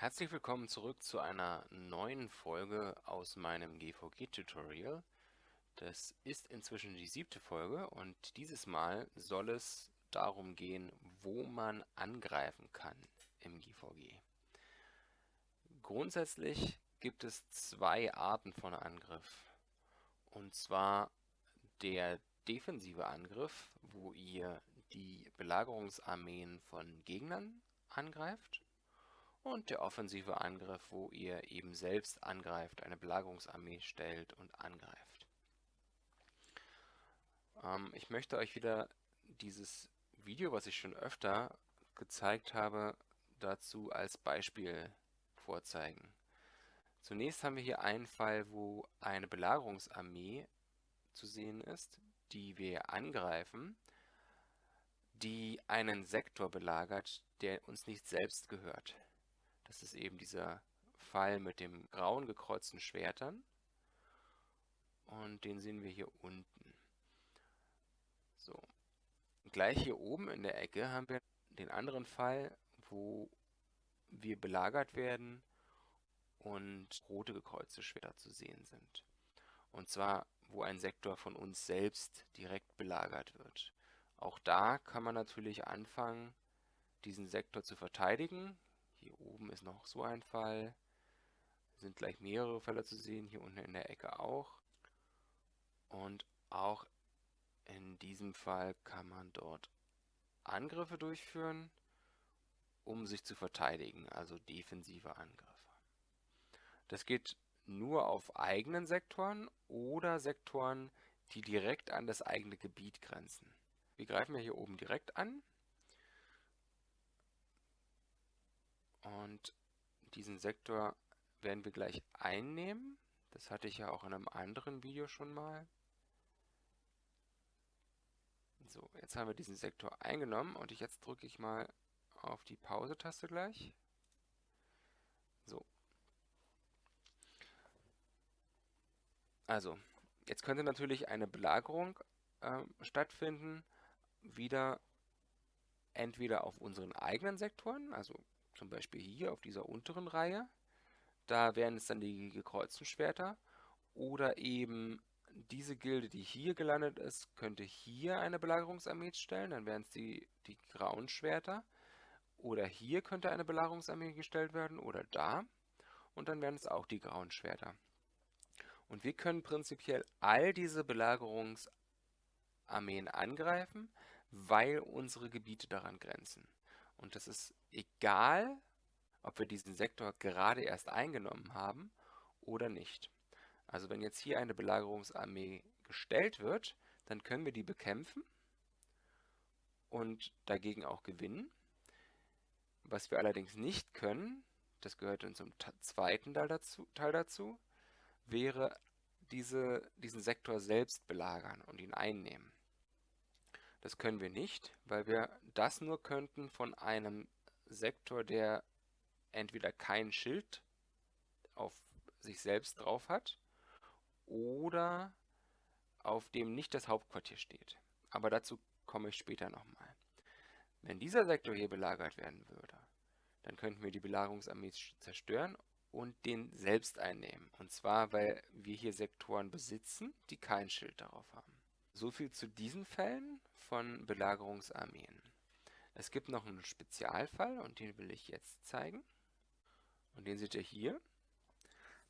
Herzlich willkommen zurück zu einer neuen Folge aus meinem GVG-Tutorial. Das ist inzwischen die siebte Folge und dieses Mal soll es darum gehen, wo man angreifen kann im GVG. Grundsätzlich gibt es zwei Arten von Angriff. Und zwar der defensive Angriff, wo ihr die Belagerungsarmeen von Gegnern angreift und der offensive Angriff, wo ihr eben selbst angreift, eine Belagerungsarmee stellt und angreift. Ähm, ich möchte euch wieder dieses Video, was ich schon öfter gezeigt habe, dazu als Beispiel vorzeigen. Zunächst haben wir hier einen Fall, wo eine Belagerungsarmee zu sehen ist, die wir angreifen, die einen Sektor belagert, der uns nicht selbst gehört. Das ist eben dieser Fall mit dem grauen gekreuzten Schwertern. Und den sehen wir hier unten. So. Gleich hier oben in der Ecke haben wir den anderen Fall, wo wir belagert werden und rote gekreuzte Schwerter zu sehen sind. Und zwar, wo ein Sektor von uns selbst direkt belagert wird. Auch da kann man natürlich anfangen, diesen Sektor zu verteidigen. Hier oben ist noch so ein Fall. Sind gleich mehrere Fälle zu sehen, hier unten in der Ecke auch. Und auch in diesem Fall kann man dort Angriffe durchführen, um sich zu verteidigen, also defensive Angriffe. Das geht nur auf eigenen Sektoren oder Sektoren, die direkt an das eigene Gebiet grenzen. Wir greifen ja hier oben direkt an Und diesen Sektor werden wir gleich einnehmen. Das hatte ich ja auch in einem anderen Video schon mal. So, jetzt haben wir diesen Sektor eingenommen und ich jetzt drücke ich mal auf die Pause-Taste gleich. So. Also, jetzt könnte natürlich eine Belagerung äh, stattfinden, wieder entweder auf unseren eigenen Sektoren, also zum Beispiel hier auf dieser unteren Reihe. Da wären es dann die gekreuzten Schwerter. Oder eben diese Gilde, die hier gelandet ist, könnte hier eine Belagerungsarmee stellen. Dann wären es die, die grauen Schwerter. Oder hier könnte eine Belagerungsarmee gestellt werden. Oder da. Und dann wären es auch die grauen Schwerter. Und wir können prinzipiell all diese Belagerungsarmeen angreifen, weil unsere Gebiete daran grenzen. Und das ist egal, ob wir diesen Sektor gerade erst eingenommen haben oder nicht. Also wenn jetzt hier eine Belagerungsarmee gestellt wird, dann können wir die bekämpfen und dagegen auch gewinnen. Was wir allerdings nicht können, das gehört in zum zweiten Teil dazu, Teil dazu wäre diese, diesen Sektor selbst belagern und ihn einnehmen. Das können wir nicht, weil wir das nur könnten von einem Sektor, der entweder kein Schild auf sich selbst drauf hat oder auf dem nicht das Hauptquartier steht. Aber dazu komme ich später nochmal. Wenn dieser Sektor hier belagert werden würde, dann könnten wir die Belagerungsarmee zerstören und den selbst einnehmen. Und zwar, weil wir hier Sektoren besitzen, die kein Schild darauf haben. So viel zu diesen Fällen von Belagerungsarmeen. Es gibt noch einen Spezialfall und den will ich jetzt zeigen. Und den seht ihr hier.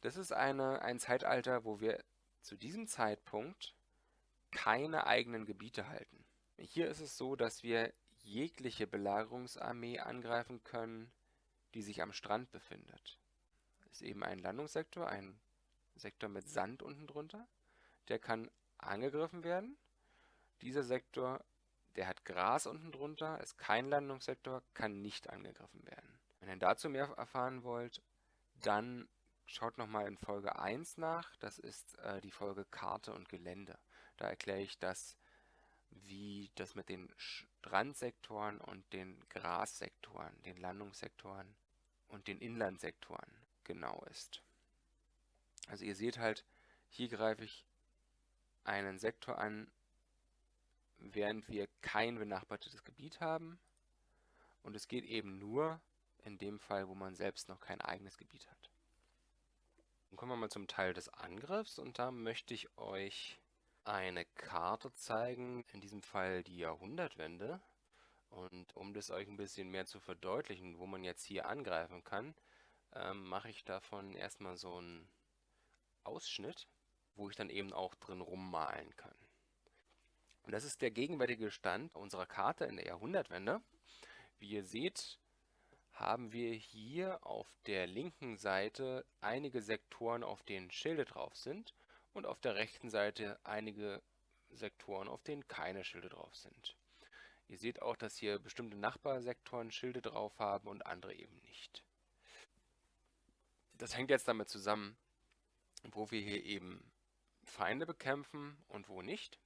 Das ist eine, ein Zeitalter, wo wir zu diesem Zeitpunkt keine eigenen Gebiete halten. Hier ist es so, dass wir jegliche Belagerungsarmee angreifen können, die sich am Strand befindet. Das ist eben ein Landungssektor, ein Sektor mit Sand unten drunter. Der kann angegriffen werden. Dieser Sektor, der hat Gras unten drunter, ist kein Landungssektor, kann nicht angegriffen werden. Wenn ihr dazu mehr erfahren wollt, dann schaut nochmal in Folge 1 nach. Das ist äh, die Folge Karte und Gelände. Da erkläre ich das, wie das mit den Strandsektoren und den Grassektoren, den Landungssektoren und den Inlandsektoren genau ist. Also ihr seht halt, hier greife ich einen Sektor an, während wir kein benachbartes Gebiet haben. Und es geht eben nur in dem Fall, wo man selbst noch kein eigenes Gebiet hat. Dann kommen wir mal zum Teil des Angriffs und da möchte ich euch eine Karte zeigen, in diesem Fall die Jahrhundertwende. Und um das euch ein bisschen mehr zu verdeutlichen, wo man jetzt hier angreifen kann, ähm, mache ich davon erstmal so einen Ausschnitt, wo ich dann eben auch drin rummalen kann. Und das ist der gegenwärtige Stand unserer Karte in der Jahrhundertwende. Wie ihr seht, haben wir hier auf der linken Seite einige Sektoren, auf denen Schilde drauf sind und auf der rechten Seite einige Sektoren, auf denen keine Schilde drauf sind. Ihr seht auch, dass hier bestimmte Nachbarsektoren Schilde drauf haben und andere eben nicht. Das hängt jetzt damit zusammen, wo wir hier eben Feinde bekämpfen und wo nicht.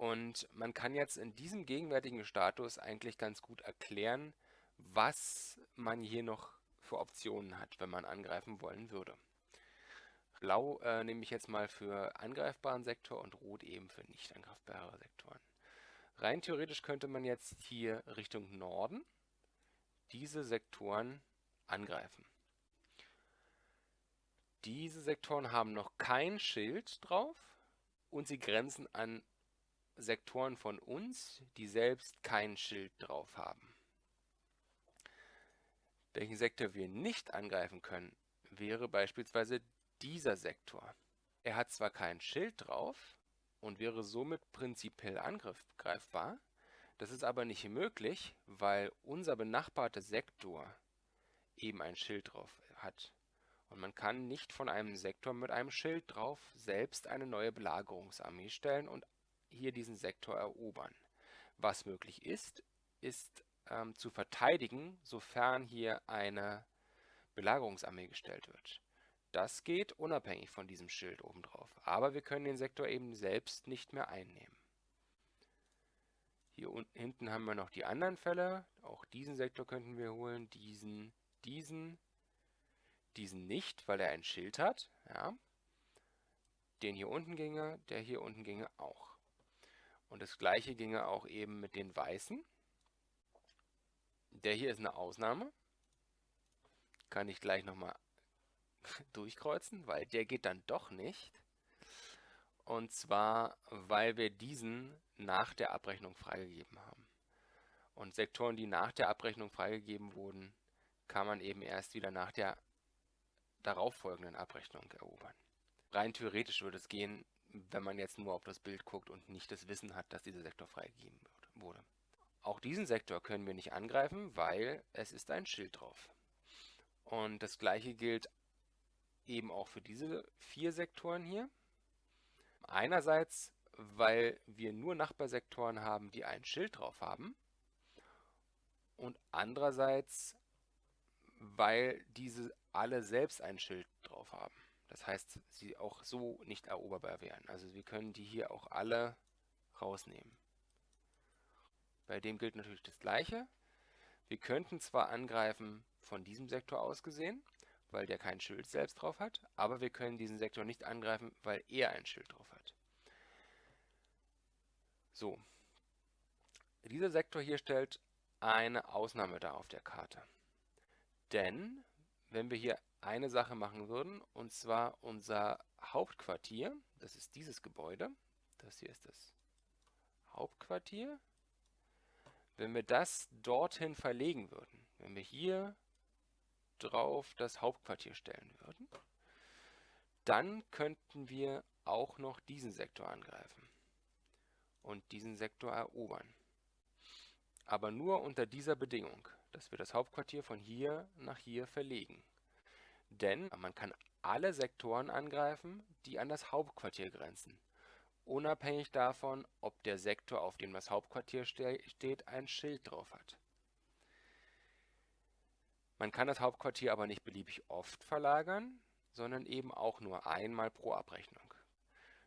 Und man kann jetzt in diesem gegenwärtigen Status eigentlich ganz gut erklären, was man hier noch für Optionen hat, wenn man angreifen wollen würde. Blau äh, nehme ich jetzt mal für angreifbaren Sektor und Rot eben für nicht angreifbare Sektoren. Rein theoretisch könnte man jetzt hier Richtung Norden diese Sektoren angreifen. Diese Sektoren haben noch kein Schild drauf und sie grenzen an Sektoren von uns, die selbst kein Schild drauf haben. Welchen Sektor wir nicht angreifen können, wäre beispielsweise dieser Sektor. Er hat zwar kein Schild drauf und wäre somit prinzipiell angreifbar, das ist aber nicht möglich, weil unser benachbarter Sektor eben ein Schild drauf hat. Und man kann nicht von einem Sektor mit einem Schild drauf selbst eine neue Belagerungsarmee stellen und hier diesen Sektor erobern. Was möglich ist, ist ähm, zu verteidigen, sofern hier eine Belagerungsarmee gestellt wird. Das geht unabhängig von diesem Schild obendrauf. Aber wir können den Sektor eben selbst nicht mehr einnehmen. Hier unten hinten haben wir noch die anderen Fälle. Auch diesen Sektor könnten wir holen. Diesen, diesen, diesen nicht, weil er ein Schild hat. Ja. Den hier unten ginge, der hier unten ginge auch. Und das gleiche ginge auch eben mit den weißen. Der hier ist eine Ausnahme. Kann ich gleich nochmal durchkreuzen, weil der geht dann doch nicht. Und zwar, weil wir diesen nach der Abrechnung freigegeben haben. Und Sektoren, die nach der Abrechnung freigegeben wurden, kann man eben erst wieder nach der darauffolgenden Abrechnung erobern. Rein theoretisch würde es gehen, wenn man jetzt nur auf das Bild guckt und nicht das Wissen hat, dass dieser Sektor freigegeben wurde. Auch diesen Sektor können wir nicht angreifen, weil es ist ein Schild drauf. Und das gleiche gilt eben auch für diese vier Sektoren hier. Einerseits, weil wir nur Nachbarsektoren haben, die ein Schild drauf haben. Und andererseits, weil diese alle selbst ein Schild drauf haben. Das heißt, sie auch so nicht eroberbar wären. Also wir können die hier auch alle rausnehmen. Bei dem gilt natürlich das Gleiche. Wir könnten zwar angreifen von diesem Sektor aus gesehen, weil der kein Schild selbst drauf hat, aber wir können diesen Sektor nicht angreifen, weil er ein Schild drauf hat. So, dieser Sektor hier stellt eine Ausnahme dar auf der Karte. Denn wenn wir hier eine Sache machen würden, und zwar unser Hauptquartier, das ist dieses Gebäude, das hier ist das Hauptquartier, wenn wir das dorthin verlegen würden, wenn wir hier drauf das Hauptquartier stellen würden, dann könnten wir auch noch diesen Sektor angreifen und diesen Sektor erobern. Aber nur unter dieser Bedingung, dass wir das Hauptquartier von hier nach hier verlegen. Denn man kann alle Sektoren angreifen, die an das Hauptquartier grenzen, unabhängig davon, ob der Sektor, auf dem das Hauptquartier ste steht, ein Schild drauf hat. Man kann das Hauptquartier aber nicht beliebig oft verlagern, sondern eben auch nur einmal pro Abrechnung.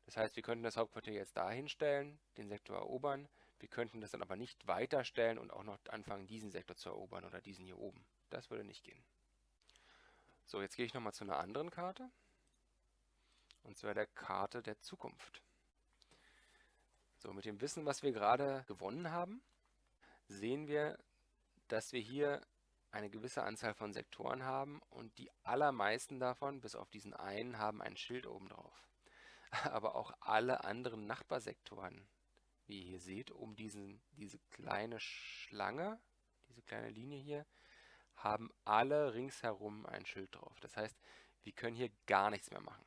Das heißt, wir könnten das Hauptquartier jetzt dahin stellen, den Sektor erobern, wir könnten das dann aber nicht weiterstellen und auch noch anfangen, diesen Sektor zu erobern oder diesen hier oben. Das würde nicht gehen. So, jetzt gehe ich nochmal zu einer anderen Karte. Und zwar der Karte der Zukunft. So, mit dem Wissen, was wir gerade gewonnen haben, sehen wir, dass wir hier eine gewisse Anzahl von Sektoren haben und die allermeisten davon, bis auf diesen einen, haben ein Schild oben drauf. Aber auch alle anderen Nachbarsektoren, wie ihr hier seht, um diesen, diese kleine Schlange, diese kleine Linie hier, haben alle ringsherum ein Schild drauf. Das heißt, wir können hier gar nichts mehr machen.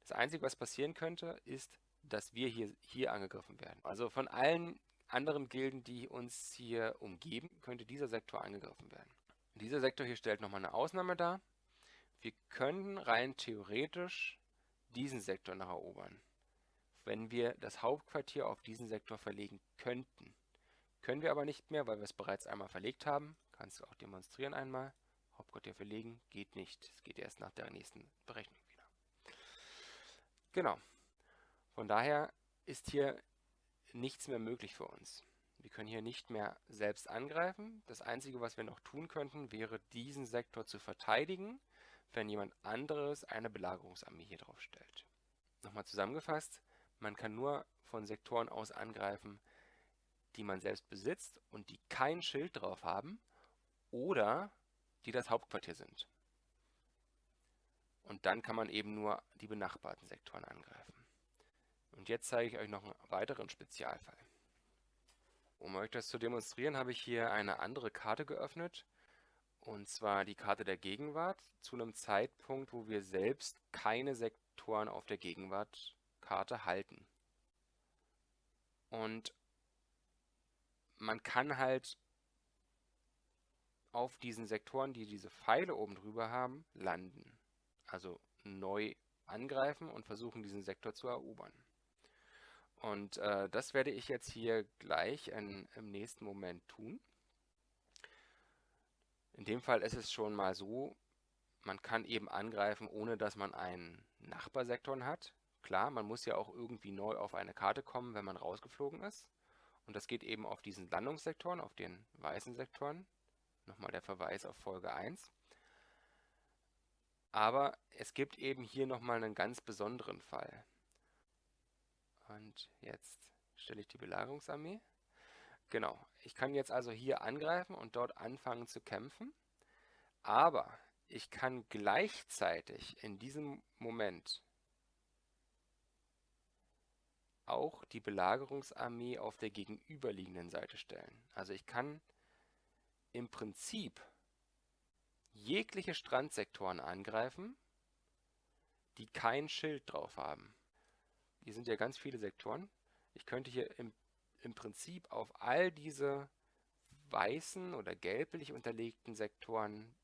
Das Einzige, was passieren könnte, ist, dass wir hier, hier angegriffen werden. Also von allen anderen Gilden, die uns hier umgeben, könnte dieser Sektor angegriffen werden. Dieser Sektor hier stellt nochmal eine Ausnahme dar. Wir können rein theoretisch diesen Sektor noch erobern, wenn wir das Hauptquartier auf diesen Sektor verlegen könnten. Können wir aber nicht mehr, weil wir es bereits einmal verlegt haben. Kannst du auch demonstrieren einmal. Hauptquartier verlegen geht nicht. Es geht erst nach der nächsten Berechnung wieder. Genau. Von daher ist hier nichts mehr möglich für uns. Wir können hier nicht mehr selbst angreifen. Das Einzige, was wir noch tun könnten, wäre diesen Sektor zu verteidigen, wenn jemand anderes eine Belagerungsarmee hier drauf stellt. Nochmal zusammengefasst, man kann nur von Sektoren aus angreifen, die man selbst besitzt und die kein Schild drauf haben oder die das Hauptquartier sind. Und dann kann man eben nur die benachbarten Sektoren angreifen. Und jetzt zeige ich euch noch einen weiteren Spezialfall. Um euch das zu demonstrieren, habe ich hier eine andere Karte geöffnet. Und zwar die Karte der Gegenwart zu einem Zeitpunkt, wo wir selbst keine Sektoren auf der Gegenwartkarte halten. Und man kann halt auf diesen Sektoren, die diese Pfeile oben drüber haben, landen. Also neu angreifen und versuchen, diesen Sektor zu erobern. Und äh, das werde ich jetzt hier gleich in, im nächsten Moment tun. In dem Fall ist es schon mal so, man kann eben angreifen, ohne dass man einen Nachbarsektor hat. Klar, man muss ja auch irgendwie neu auf eine Karte kommen, wenn man rausgeflogen ist. Und das geht eben auf diesen Landungssektoren, auf den weißen Sektoren. Nochmal der Verweis auf Folge 1. Aber es gibt eben hier nochmal einen ganz besonderen Fall. Und jetzt stelle ich die Belagerungsarmee. Genau, ich kann jetzt also hier angreifen und dort anfangen zu kämpfen. Aber ich kann gleichzeitig in diesem Moment auch die Belagerungsarmee auf der gegenüberliegenden Seite stellen. Also ich kann im Prinzip jegliche Strandsektoren angreifen, die kein Schild drauf haben. Hier sind ja ganz viele Sektoren. Ich könnte hier im, im Prinzip auf all diese weißen oder gelblich unterlegten Sektoren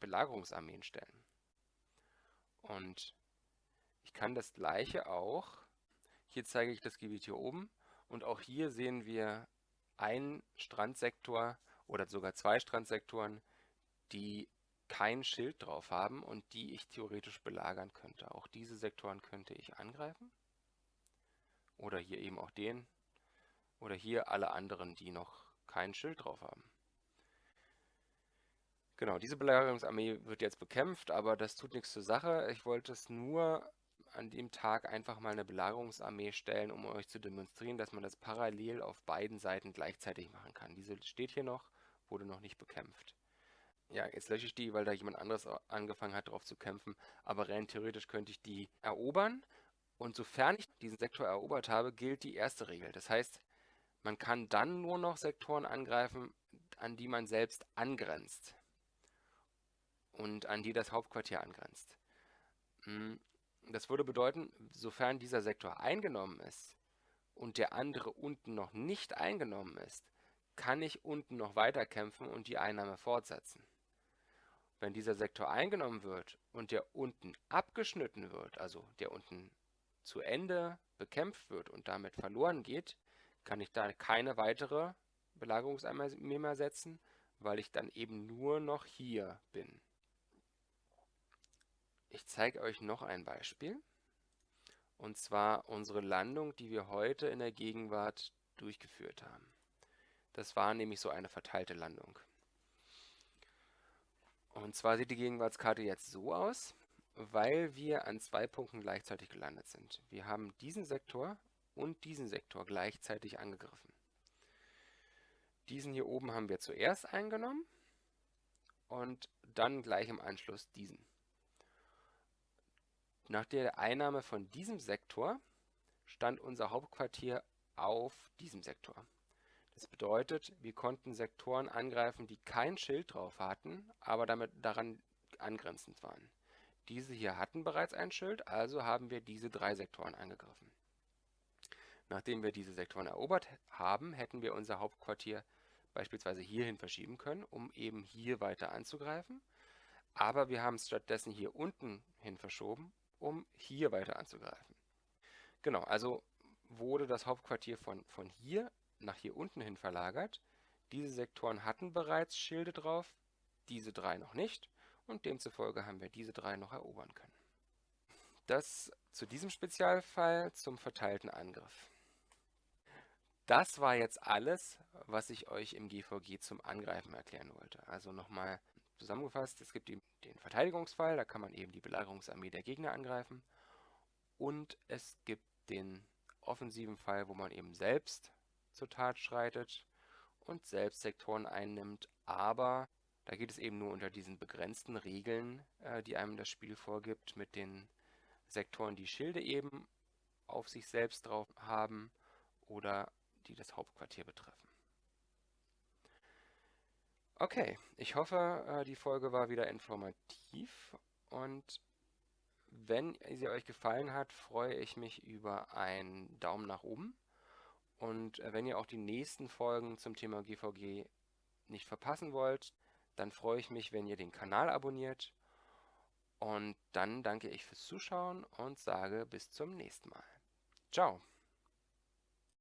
Belagerungsarmeen stellen. Und ich kann das gleiche auch, hier zeige ich das Gebiet hier oben, und auch hier sehen wir einen Strandsektor oder sogar zwei Strandsektoren, die kein Schild drauf haben und die ich theoretisch belagern könnte. Auch diese Sektoren könnte ich angreifen. Oder hier eben auch den. Oder hier alle anderen, die noch kein Schild drauf haben. Genau, diese Belagerungsarmee wird jetzt bekämpft, aber das tut nichts zur Sache. Ich wollte es nur an dem Tag einfach mal eine Belagerungsarmee stellen, um euch zu demonstrieren, dass man das parallel auf beiden Seiten gleichzeitig machen kann. Diese steht hier noch, wurde noch nicht bekämpft. Ja, jetzt lösche ich die, weil da jemand anderes angefangen hat, darauf zu kämpfen. Aber rein theoretisch könnte ich die erobern. Und sofern ich diesen Sektor erobert habe, gilt die erste Regel. Das heißt, man kann dann nur noch Sektoren angreifen, an die man selbst angrenzt und an die das Hauptquartier angrenzt. Hm, das würde bedeuten, sofern dieser Sektor eingenommen ist und der andere unten noch nicht eingenommen ist, kann ich unten noch weiter kämpfen und die Einnahme fortsetzen. Wenn dieser Sektor eingenommen wird und der unten abgeschnitten wird, also der unten zu Ende bekämpft wird und damit verloren geht, kann ich da keine weitere Belagerungsarmee mehr setzen, weil ich dann eben nur noch hier bin. Ich zeige euch noch ein Beispiel. Und zwar unsere Landung, die wir heute in der Gegenwart durchgeführt haben. Das war nämlich so eine verteilte Landung. Und zwar sieht die Gegenwartskarte jetzt so aus, weil wir an zwei Punkten gleichzeitig gelandet sind. Wir haben diesen Sektor und diesen Sektor gleichzeitig angegriffen. Diesen hier oben haben wir zuerst eingenommen und dann gleich im Anschluss diesen. Nach der Einnahme von diesem Sektor stand unser Hauptquartier auf diesem Sektor. Das bedeutet, wir konnten Sektoren angreifen, die kein Schild drauf hatten, aber damit daran angrenzend waren. Diese hier hatten bereits ein Schild, also haben wir diese drei Sektoren angegriffen. Nachdem wir diese Sektoren erobert haben, hätten wir unser Hauptquartier beispielsweise hierhin verschieben können, um eben hier weiter anzugreifen. Aber wir haben es stattdessen hier unten hin verschoben, um hier weiter anzugreifen. Genau, also wurde das Hauptquartier von, von hier nach hier unten hin verlagert. Diese Sektoren hatten bereits Schilde drauf, diese drei noch nicht und demzufolge haben wir diese drei noch erobern können. Das zu diesem Spezialfall zum verteilten Angriff. Das war jetzt alles, was ich euch im GVG zum Angreifen erklären wollte. Also nochmal zusammengefasst, es gibt den Verteidigungsfall, da kann man eben die Belagerungsarmee der Gegner angreifen. Und es gibt den offensiven Fall, wo man eben selbst zur Tat schreitet und selbst Sektoren einnimmt, aber da geht es eben nur unter diesen begrenzten Regeln, äh, die einem das Spiel vorgibt, mit den Sektoren, die Schilde eben auf sich selbst drauf haben oder die das Hauptquartier betreffen. Okay, ich hoffe, äh, die Folge war wieder informativ und wenn sie euch gefallen hat, freue ich mich über einen Daumen nach oben. Und äh, wenn ihr auch die nächsten Folgen zum Thema GVG nicht verpassen wollt, dann freue ich mich, wenn ihr den Kanal abonniert. Und dann danke ich fürs Zuschauen und sage bis zum nächsten Mal. Ciao!